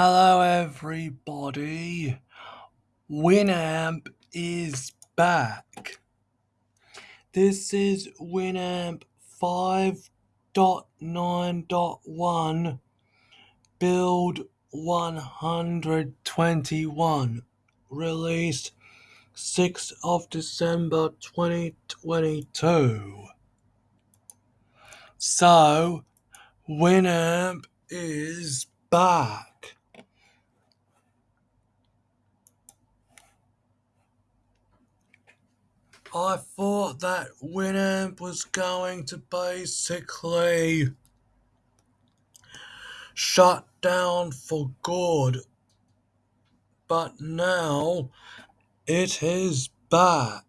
Hello everybody, Winamp is back. This is Winamp 5.9.1 build 121 released 6th of December 2022. So Winamp is back. I thought that Winamp was going to basically shut down for good, but now it is back.